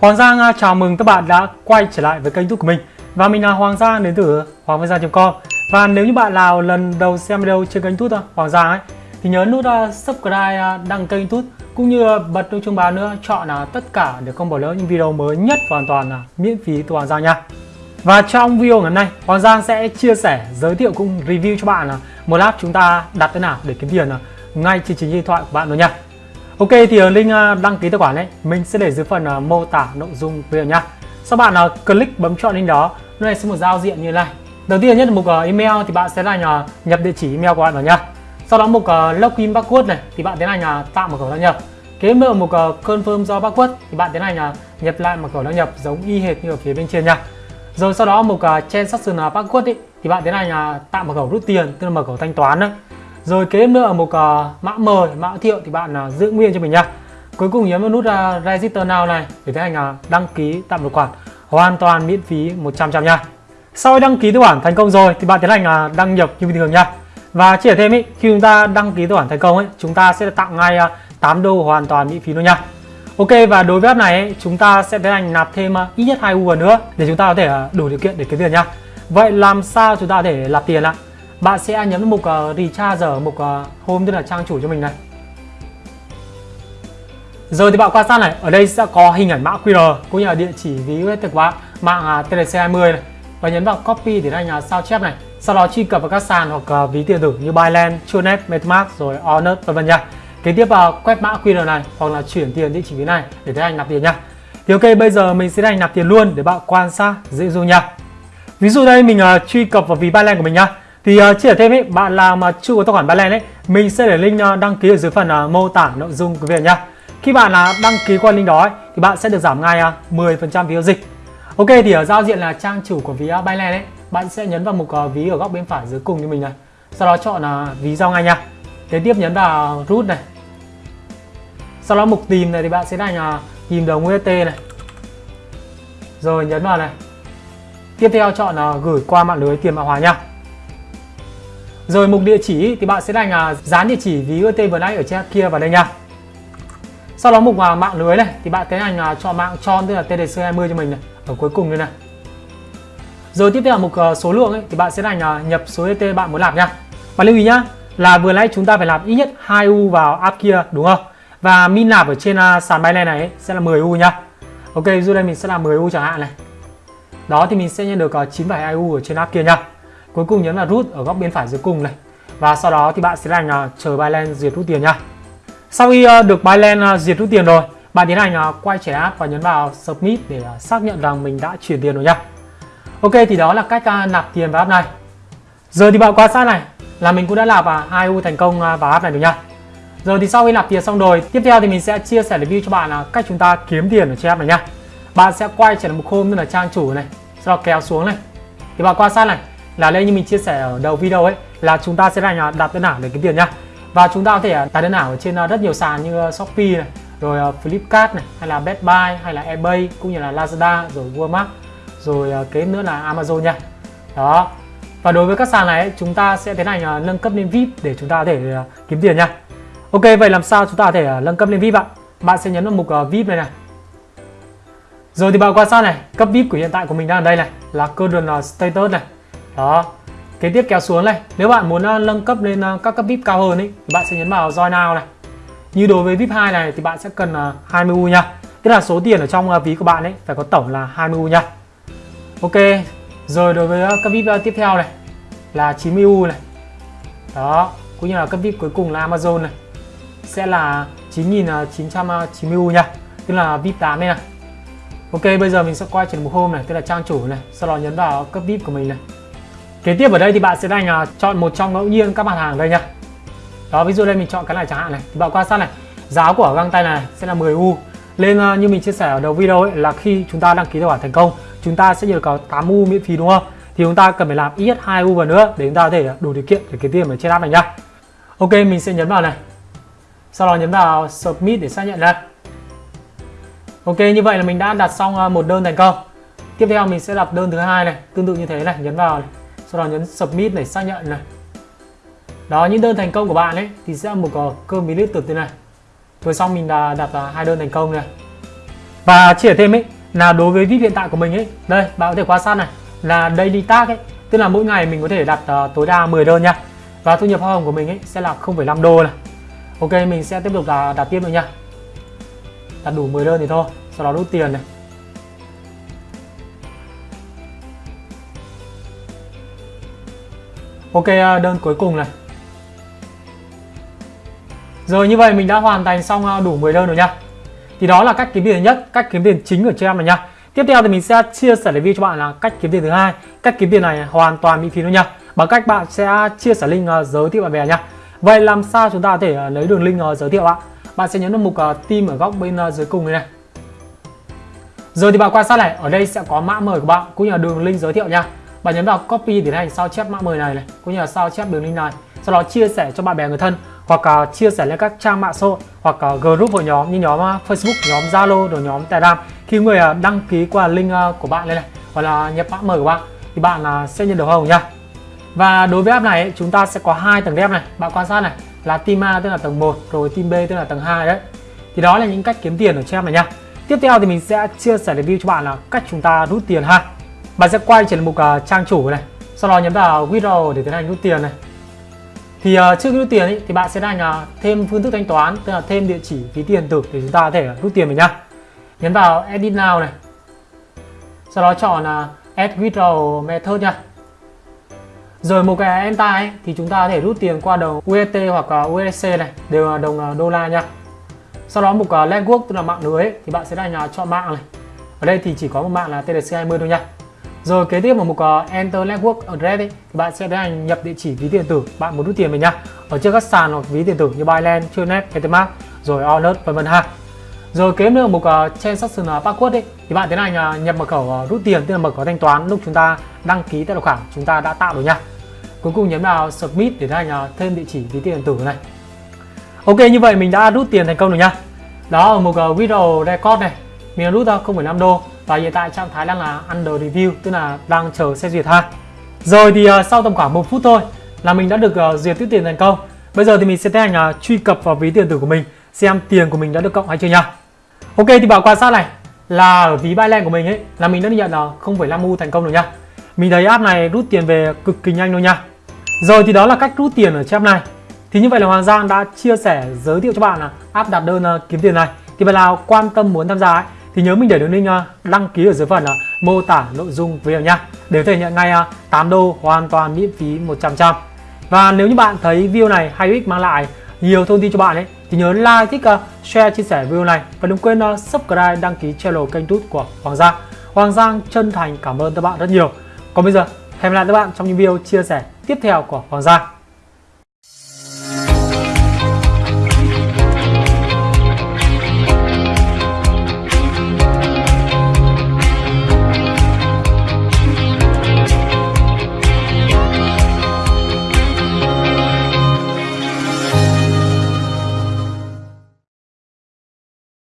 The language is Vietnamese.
Hoàng Giang chào mừng các bạn đã quay trở lại với kênh youtube của mình. Và mình là Hoàng Giang đến từ hoangvanggiang.com Và nếu như bạn nào lần đầu xem video trên kênh youtube Hoàng Giang ấy Thì nhớ nút à, subscribe, à, đăng kênh youtube Cũng như à, bật nút chuông báo nữa Chọn là tất cả để không bỏ lỡ những video mới nhất hoàn toàn là miễn phí từ Hoàng Giang nha. Và trong video ngày hôm nay Hoàng Giang sẽ chia sẻ, giới thiệu cũng review cho bạn là một app chúng ta đặt thế nào để kiếm tiền ngay trên chính điện thoại của bạn luôn nha. Ok thì ở link ờ, đăng ký tài khoản ấy mình sẽ để dưới phần ờ, mô tả nội dung video nhá. Sau bạn click bấm chọn link đó, nó này sẽ một giao diện như này. Đầu tiên nhất là mục email thì bạn sẽ là nhập địa chỉ email của bạn vào nhá. Sau đó mục login password này thì bạn tiến hành tạo mật khẩu đăng nhập. Kế nữa mục confirm do password thì bạn tiến hành nhập lại mật khẩu đăng nhập giống y hệt như ở phía bên trên nha. Rồi sau đó mục transaction password ý, thì bạn tiến hành tạo mật khẩu rút tiền tức là mật khẩu thanh toán đấy rồi kế nữa ở mục uh, mã mời mã thiệu thì bạn uh, giữ nguyên cho mình nhá. Cuối cùng nhấn vào nút uh, register now này để tiến hành uh, đăng ký tạm tài khoản. Hoàn toàn miễn phí 100 trăm nha sau khi đăng ký tài khoản thành công rồi thì bạn tiến hành uh, đăng nhập như bình thường nha và chỉ thêm ý, khi chúng ta đăng ký tài khoản thành công ấy chúng ta sẽ tặng ngay uh, 8 đô hoàn toàn miễn phí luôn nha Ok và đối với app này ấy, chúng ta sẽ tiến hành nạp thêm uh, ít nhất 2 U nữa để chúng ta có thể uh, đủ điều kiện để kiếm tiền nha Vậy làm sao chúng ta có thể nạp tiền ạ? Bạn sẽ nhấn mục uh, recharge ở mục uh, home tức là trang chủ cho mình này. Rồi thì bạn quan sát này ở đây sẽ có hình ảnh mã QR cũng như là địa chỉ ví của bạn mạng à, uh, TLC20 này. Và nhấn vào copy để anh uh, sao chép này. Sau đó truy cập vào các sàn hoặc uh, ví tiền tử như Binance, Chunet, MetaMask rồi Onet vân vân nha. Kế tiếp vào uh, quét mã QR này hoặc là chuyển tiền địa chỉ ví này để tiến hành nạp tiền nha. Thì ok bây giờ mình sẽ hành nạp tiền luôn để bạn quan sát dễ dụ nha. Ví dụ đây mình uh, truy cập vào ví Binance của mình nha thì uh, chia sẻ thêm ấy, bạn nào mà chưa có tài khoản Binance ấy, mình sẽ để link uh, đăng ký ở dưới phần uh, mô tả nội dung của video nhá. Khi bạn uh, đăng ký qua link đó ấy, thì bạn sẽ được giảm ngay uh, 10% phí giao dịch. Ok thì ở giao diện là trang chủ của ví uh, Binance ấy, bạn sẽ nhấn vào mục uh, ví ở góc bên phải dưới cùng như mình này. Sau đó chọn uh, ví giao ngay nha. Kế tiếp nhấn vào root này. Sau đó mục tìm này thì bạn sẽ đánh uh, tìm đồng UST này. Rồi nhấn vào này. Tiếp theo chọn uh, gửi qua mạng lưới tiền mã hóa nha. Rồi mục địa chỉ thì bạn sẽ đánh là dán địa chỉ ví UT vừa nãy ở trên kia vào đây nha. Sau đó mục vào mạng lưới này thì bạn tiến hành là chọn mạng tròn tức là TDC20 cho mình này ở cuối cùng đây này. Rồi tiếp theo là mục à, số lượng ấy, thì bạn sẽ đánh à, nhập số UT bạn muốn làm nha. Và lưu ý nhá là vừa nãy chúng ta phải làm ít nhất 2 U vào app kia đúng không? Và min nạp ở trên à, sàn Binance này ấy, sẽ là 10 U nhá Ok, dù đây mình sẽ làm 10 U chẳng hạn này. Đó thì mình sẽ nhận được 9,2 U ở trên app kia nha cuối cùng nhấn là rút ở góc bên phải dưới cùng này. Và sau đó thì bạn sẽ hành uh, à, chờ Binance duyệt rút tiền nha. Sau khi uh, được Binance uh, à, duyệt rút tiền rồi bạn tiến hành uh, quay trở app và nhấn vào submit để uh, xác nhận rằng mình đã chuyển tiền rồi nha. Ok thì đó là cách uh, nạp tiền vào app này. Giờ thì bạn quan sát này là mình cũng đã nạp uh, 2 U thành công uh, vào app này rồi nha. Giờ thì sau khi nạp tiền xong rồi tiếp theo thì mình sẽ chia sẻ review cho bạn là cách chúng ta kiếm tiền ở trên app này nha. Bạn sẽ quay trở lại một hôm tức là trang chủ này sau đó kéo xuống này. Thì bạn quan sát này là đây như mình chia sẻ ở đầu video ấy, là chúng ta sẽ là đặt đơn ảo để kiếm tiền nhá. Và chúng ta có thể à, đặt đơn ảo ở trên à, rất nhiều sàn như à, Shopee này, rồi Flipkart này, hay là Best Buy, hay là eBay, cũng như là Lazada, rồi Walmart, rồi kế nữa là Amazon nha. Đó. Và đối với các sàn này chúng ta sẽ tiến hành nâng cấp lên VIP để chúng ta có thể kiếm tiền nha. Ok, vậy làm sao chúng ta có thể nâng cấp lên VIP ạ? Bạn sẽ nhấn vào mục VIP này này. Rồi thì bạn quan sát này, cấp VIP của hiện tại của mình đang ở đây này, là current status này đó. Kế tiếp kéo xuống này. Nếu bạn muốn à, nâng cấp lên à, các cấp vip cao hơn ấy thì bạn sẽ nhấn vào join now này. Như đối với vip 2 này thì bạn sẽ cần à, 20 u nha. Tức là số tiền ở trong ví của bạn ấy phải có tổng là 20 u nha. Ok. Rồi đối với cấp vip tiếp theo này là 90 u này. Đó. Cũng như là cấp vip cuối cùng là amazon này. Sẽ là 9.990 u nha. Tức là vip 8 đây này. Ok, bây giờ mình sẽ quay trở một hôm này. Tức là trang chủ này. Sau đó nhấn vào cấp vip của mình này. Kế tiếp ở đây thì bạn sẽ đánh uh, à, chọn một trong ngẫu nhiên các mặt hàng đây nhá. Đó ví dụ đây mình chọn cái này chẳng hạn này. Thì bạn quan sát này. Giá của găng tay này sẽ là 10 u. Lên uh, như mình chia sẻ ở đầu video ấy là khi chúng ta đăng ký tài khoản thành công chúng ta sẽ được có 8 u miễn phí đúng không? Thì chúng ta cần phải làm ít 2 u vào nữa để chúng ta có thể đủ điều kiện để kiếm tiền ở trên app này nhá. Ok mình sẽ nhấn vào này. Sau đó nhấn vào submit để xác nhận đây ok như vậy là mình đã đặt xong à, một đơn thành công. Tiếp theo mình sẽ đặt đơn thứ hai này tương tự như thế này nhấn vào này sau đó nhấn submit này xác nhận này. Đó những đơn thành công của bạn ấy thì sẽ một có cơm bí lít từ thế này. Vừa xong mình đã đặt hai đơn thành công này. Và chia thêm ấy là đối với vip hiện tại của mình ấy đây bạn có thể quan sát này là daily tag ấy tức là mỗi ngày mình có thể đặt uh, tối đa 10 đơn nha. Và thu nhập hoa hồng của mình ấy sẽ là 0,5 đô này. Ok mình sẽ tiếp tục là đặt tiếp nữa nha. Đặt đủ 10 đơn thì thôi sau đó rút tiền này. Ok à, đơn cuối cùng này. Rồi, như vậy mình đã hoàn thành xong à, đủ 10 đơn rồi nha. Thì đó là cách kiếm tiền nhất, cách kiếm tiền chính ở trên em này nha. Tiếp theo thì mình sẽ chia sẻ review cho bạn là cách kiếm tiền thứ hai. Cách kiếm tiền này hoàn toàn miễn phí luôn nha. Bằng cách bạn sẽ chia sẻ link à, giới thiệu bạn bè nha. Vậy làm sao chúng ta có thể lấy đường link giới thiệu ạ? Bạn sẽ nhấn vào mục team ở góc bên dưới cùng này này. Rồi thì bạn quan sát này, ở đây sẽ có mã mời của bạn cũng như là đường link giới thiệu nha bạn nhấn vào copy để hành sao chép mã mời này này cũng như là sao chép đường link này. Sau đó chia sẻ cho bạn bè người thân hoặc uh, chia sẻ lên các trang mạng xã hội hoặc uh, group hội nhóm như nhóm uh, Facebook, nhóm Zalo, rồi nhóm Telegram. Khi người uh, đăng ký qua link uh, của bạn đây này hoặc là nhập mã mời của bạn thì bạn uh, sẽ nhận được hồng nha. Và đối với app này chúng ta sẽ có hai tầng dev này. Bạn quan sát này là team A tức là tầng 1 rồi team B tức là tầng 2 đấy. Thì đó là những cách kiếm tiền ở trên app này nha. Tiếp theo thì mình sẽ chia sẻ review cho bạn là cách chúng ta rút tiền ha bạn sẽ quay trở lại mục uh, à, trang chủ này sau đó nhấn vào withdraw để tiến hành rút tiền này. Thì uh, trước khi rút tiền ý, thì bạn sẽ hành uh, thêm phương thức thanh toán tức là thêm địa chỉ ví tiền tử để chúng ta có thể rút tiền mình nhá. Nhấn vào edit now này. Sau đó chọn uh, add withdrawal method nha rồi một cái enter ấy, thì chúng ta có thể rút tiền qua đồng UST hoặc uh, USC này đều là đồng uh, đô la nha sau đó mục uh, network tức là mạng lưới ấy, thì bạn sẽ hành uh, chọn mạng này. Ở đây thì chỉ có một mạng là TLC20 thôi nha rồi kế tiếp ở mục uh, Enter Network Address ấy, thì bạn sẽ tiến hành nhập địa chỉ ví điện tử bạn muốn rút tiền về nhá. Ở trên các sàn hoặc ví điện tử như Binance, Tronet, MetaMask, rồi Onet vân vân ha. Rồi kế nữa mục uh, à, Transaction à, Password ấy, thì bạn tiến hành uh, nhập mật khẩu uh, rút tiền tức là mật khẩu thanh toán lúc chúng ta đăng ký tài khoản chúng ta đã tạo rồi nha. Cuối cùng nhấn vào Submit để tiến hành uh, thêm địa chỉ ví tiền điện tử này. Ok như vậy mình đã rút tiền thành công rồi nha. Đó ở mục uh, Withdraw Record này, mình đã rút ra 0,5 đô và hiện tại trạng thái đang là under review tức là đang chờ xét duyệt ha. Rồi thì uh, sau tầm khoảng một phút thôi là mình đã được uh, duyệt tiếp tiền thành công. Bây giờ thì mình sẽ tiến hành uh, truy cập vào ví tiền tử của mình xem tiền của mình đã được cộng hay chưa nha ok thì bảo quan sát này? Là ở ví Binance của mình ấy là mình đã nhận là 0,5 u thành công rồi nha mình thấy app này rút tiền về cực kỳ nhanh luôn nha rồi thì đó là cách rút tiền ở trên app này. Thì như vậy là Hoàng Giang đã chia sẻ giới thiệu cho bạn là app đặt đơn uh, kiếm tiền này. Thì bạn nào quan tâm muốn tham gia ấy, thì nhớ mình để đường link à, đăng ký ở dưới phần là mô tả nội dung video nha để có thể nhận ngay à, 8 đô hoàn toàn miễn phí 100% và nếu như bạn thấy video này hay ích mang lại nhiều thông tin cho bạn ấy thì nhớ like, thích, à, share, chia sẻ video này và đừng quên subscribe, đăng ký channel kênh tút của Hoàng Giang. Hoàng Giang chân thành cảm ơn các bạn rất nhiều. Còn bây giờ, hẹn gặp lại các bạn trong những video chia sẻ tiếp theo của Hoàng Giang.